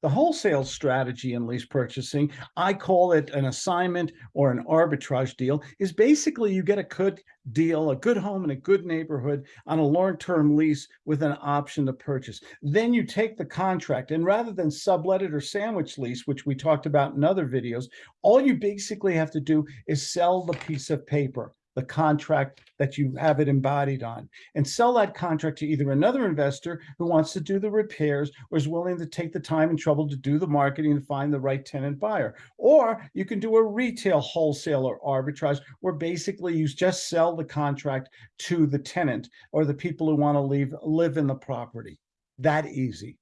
The wholesale strategy in lease purchasing, I call it an assignment or an arbitrage deal, is basically you get a good deal, a good home in a good neighborhood on a long-term lease with an option to purchase. Then you take the contract and rather than sublet it or sandwich lease, which we talked about in other videos, all you basically have to do is sell the piece of paper the contract that you have it embodied on and sell that contract to either another investor who wants to do the repairs or is willing to take the time and trouble to do the marketing and find the right tenant buyer. Or you can do a retail wholesale or arbitrage where basically you just sell the contract to the tenant or the people who want to leave live in the property. That easy.